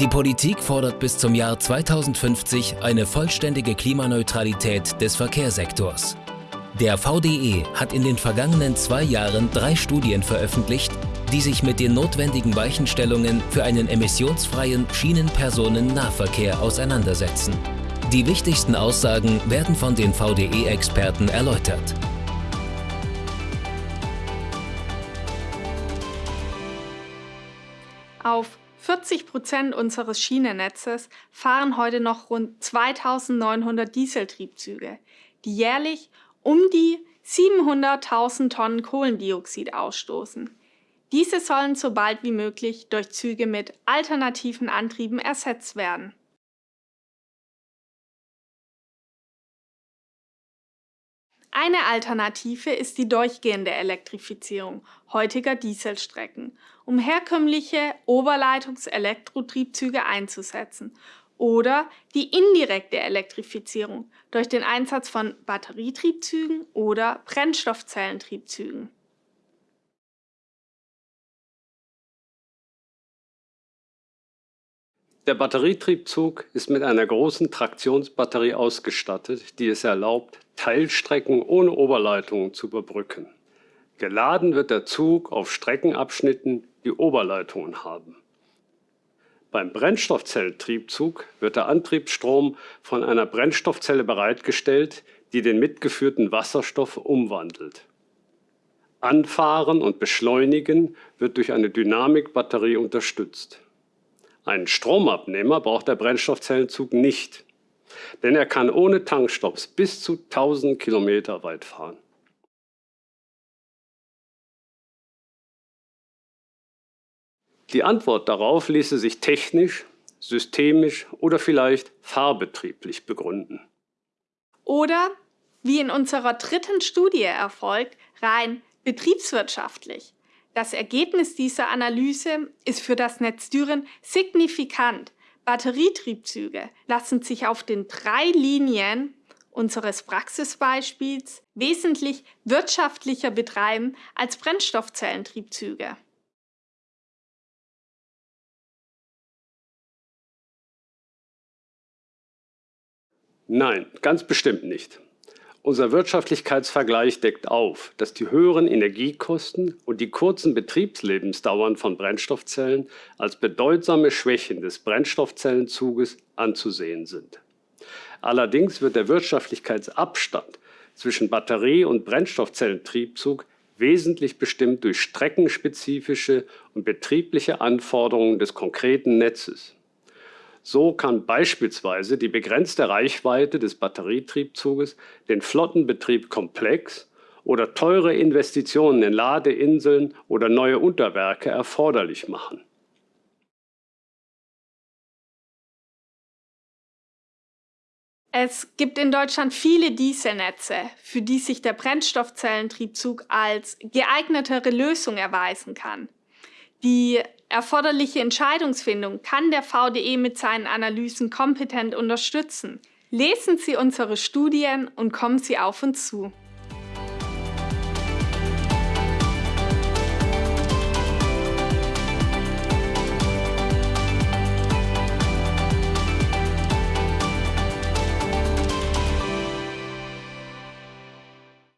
Die Politik fordert bis zum Jahr 2050 eine vollständige Klimaneutralität des Verkehrssektors. Der VDE hat in den vergangenen zwei Jahren drei Studien veröffentlicht, die sich mit den notwendigen Weichenstellungen für einen emissionsfreien Schienenpersonennahverkehr auseinandersetzen. Die wichtigsten Aussagen werden von den VDE-Experten erläutert. Auf 40 Prozent unseres Schienennetzes fahren heute noch rund 2900 Dieseltriebzüge, die jährlich um die 700.000 Tonnen Kohlendioxid ausstoßen. Diese sollen so bald wie möglich durch Züge mit alternativen Antrieben ersetzt werden. Eine Alternative ist die durchgehende Elektrifizierung heutiger Dieselstrecken, um herkömmliche Oberleitungs-Elektrotriebzüge einzusetzen oder die indirekte Elektrifizierung durch den Einsatz von Batterietriebzügen oder Brennstoffzellentriebzügen. Der Batterietriebzug ist mit einer großen Traktionsbatterie ausgestattet, die es erlaubt, Teilstrecken ohne Oberleitungen zu überbrücken. Geladen wird der Zug auf Streckenabschnitten, die Oberleitungen haben. Beim Brennstoffzelltriebzug wird der Antriebsstrom von einer Brennstoffzelle bereitgestellt, die den mitgeführten Wasserstoff umwandelt. Anfahren und Beschleunigen wird durch eine Dynamikbatterie unterstützt. Einen Stromabnehmer braucht der Brennstoffzellenzug nicht, denn er kann ohne Tankstopps bis zu 1000 Kilometer weit fahren. Die Antwort darauf ließe sich technisch, systemisch oder vielleicht fahrbetrieblich begründen. Oder, wie in unserer dritten Studie erfolgt, rein betriebswirtschaftlich. Das Ergebnis dieser Analyse ist für das Netz Düren signifikant. Batterietriebzüge lassen sich auf den drei Linien unseres Praxisbeispiels wesentlich wirtschaftlicher betreiben als Brennstoffzellentriebzüge. Nein, ganz bestimmt nicht. Unser Wirtschaftlichkeitsvergleich deckt auf, dass die höheren Energiekosten und die kurzen Betriebslebensdauern von Brennstoffzellen als bedeutsame Schwächen des Brennstoffzellenzuges anzusehen sind. Allerdings wird der Wirtschaftlichkeitsabstand zwischen Batterie- und Brennstoffzellentriebzug wesentlich bestimmt durch streckenspezifische und betriebliche Anforderungen des konkreten Netzes. So kann beispielsweise die begrenzte Reichweite des Batterietriebzuges den Flottenbetrieb komplex oder teure Investitionen in Ladeinseln oder neue Unterwerke erforderlich machen. Es gibt in Deutschland viele Dieselnetze, für die sich der Brennstoffzellentriebzug als geeignetere Lösung erweisen kann. Die erforderliche Entscheidungsfindung kann der VDE mit seinen Analysen kompetent unterstützen. Lesen Sie unsere Studien und kommen Sie auf uns zu.